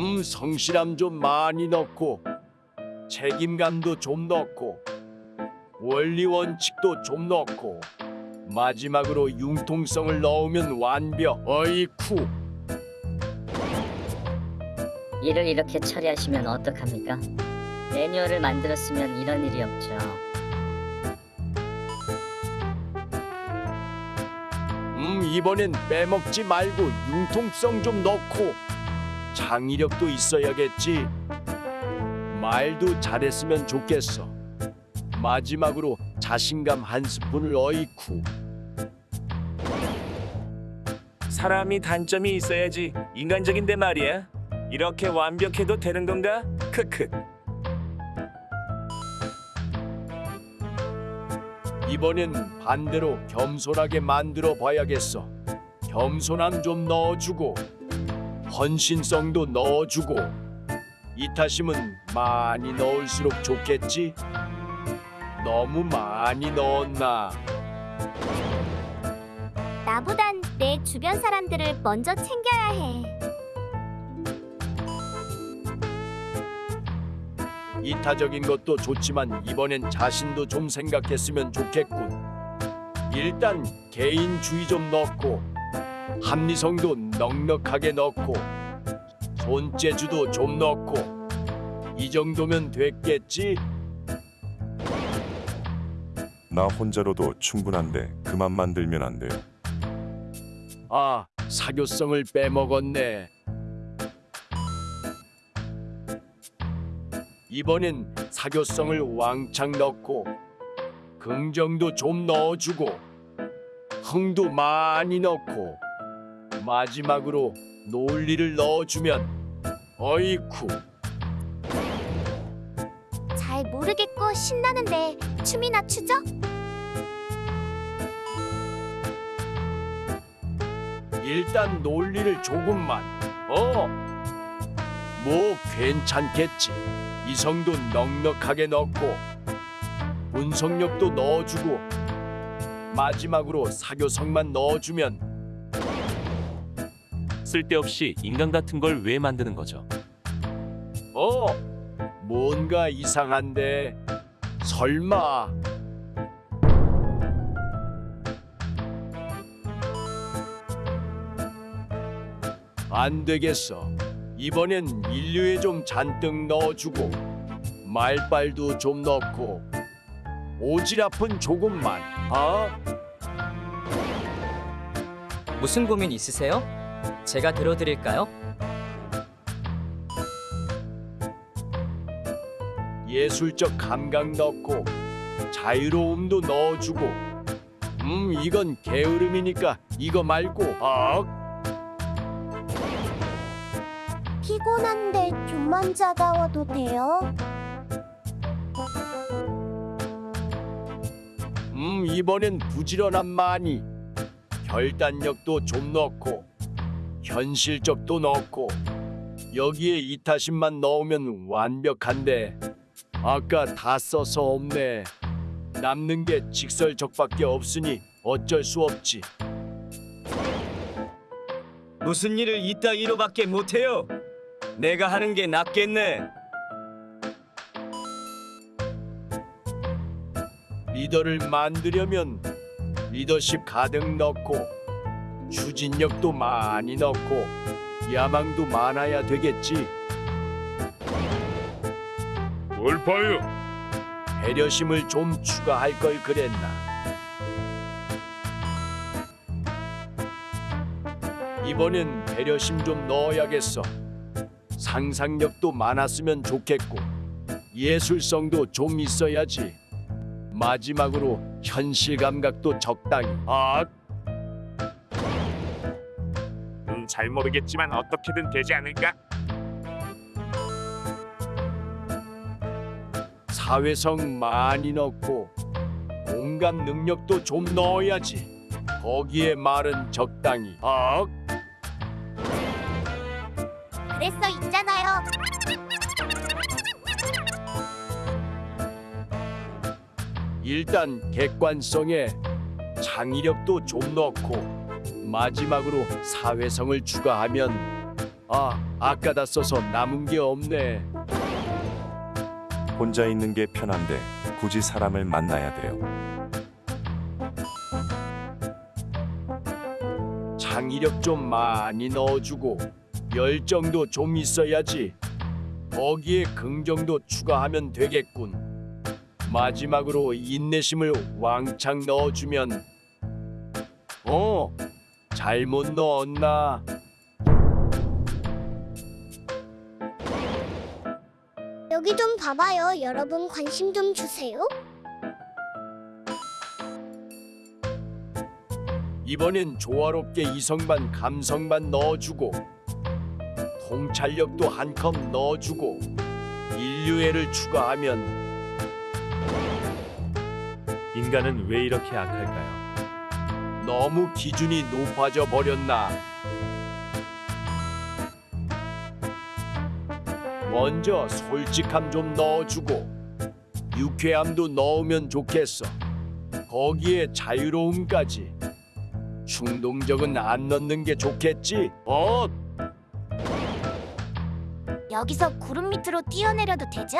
음, 성실함 좀 많이 넣고 책임감도 좀 넣고 원리 원칙도 좀 넣고 마지막으로 융통성을 넣으면 완벽. 어이쿠. 일을 이렇게 처리하시면 어떡합니까? 매뉴얼을 만들었으면 이런 일이 없죠. 음, 이번엔 빼먹지 말고 융통성 좀 넣고 창의력도 있어야겠지. 말도 잘했으면 좋겠어. 마지막으로 자신감 한 스푼을 어이쿠. 사람이 단점이 있어야지 인간적인데 말이야. 이렇게 완벽해도 되는 건가? 크크. 이번엔 반대로 겸손하게 만들어 봐야겠어. 겸손함 좀 넣어주고 헌신성도 넣어주고 이타심은 많이 넣을수록 좋겠지? 너무 많이 넣었나? 나보단 내 주변 사람들을 먼저 챙겨야 해. 이타적인 것도 좋지만 이번엔 자신도 좀 생각했으면 좋겠군. 일단 개인주의 좀 넣고 합리성도 넉넉하게 넣고 손재주도 좀 넣고 이 정도면 됐겠지? 나 혼자로도 충분한데 그만 만들면 안 돼요. 아, 사교성을 빼먹었네. 이번엔 사교성을 왕창 넣고 긍정도 좀 넣어주고 흥도 많이 넣고 마지막으로 논리를 넣어주면 어이쿠 잘 모르겠고 신나는데 춤이나 추죠? 일단 논리를 조금만 어? 뭐 괜찮겠지 이성도 넉넉하게 넣고 분석력도 넣어주고 마지막으로 사교성만 넣어주면 쓸데없이 인간 같은 걸 왜 만드는 거죠? 어? 뭔가 이상한데 설마 안 되겠어 이번엔 인류에 좀 잔뜩 넣어주고 말빨도 좀 넣고 오지랖은 조금만 아? 무슨 고민 있으세요? 제가 들어드릴까요? 예술적 감각 넣고 자유로움도 넣어주고 음 이건 게으름이니까 이거 말고 아 피곤한데 좀만 자다워도 돼요? 음 이번엔 부지런한 많이 결단력도 좀 넣고 현실적도 넣고 여기에 이타심만 넣으면 완벽한데 아까 다 써서 없네 남는 게 직설적밖에 없으니 어쩔 수 없지 무슨 일을 이따위로밖에 못해요. 내가 하는 게 낫겠네. 리더를 만들려면 리더십 가득 넣고 추진력도 많이 넣고 야망도 많아야 되겠지. 뭘 봐요? 배려심을 좀 추가할 걸 그랬나. 이번엔 배려심 좀 넣어야겠어. 상상력도 많았으면 좋겠고 예술성도 좀 있어야지. 마지막으로 현실 감각도 적당히. 아 잘 모르겠지만 어떻게든 되지 않을까? 사회성 많이 넣고 공감 능력도 좀 넣어야지 거기에 말은 적당히 아 그랬어 있잖아요. 일단 객관성에 창의력도 좀 넣고 마지막으로 사회성을 추가하면 아 아까 다 써서 남은 게 없네. 혼자 있는 게 편한데 굳이 사람을 만나야 돼요. 창의력 좀 많이 넣어주고 열정도 좀 있어야지. 거기에 긍정도 추가하면 되겠군. 마지막으로 인내심을 왕창 넣어주면 어 잘못 넣었나? 여기 좀 봐봐요. 여러분 관심 좀 주세요. 이번엔 조화롭게 이성반 감성반 넣어주고 통찰력도 한 컵 넣어주고 인류애를 추가하면 인간은 왜 이렇게 악할까요? 너무 기준이 높아져 버렸나? 먼저 솔직함 좀 넣어주고 유쾌함도 넣으면 좋겠어. 거기에 자유로움까지. 충동적은 안 넣는 게 좋겠지? 어, 여기서 구름 밑으로 뛰어내려도 되죠?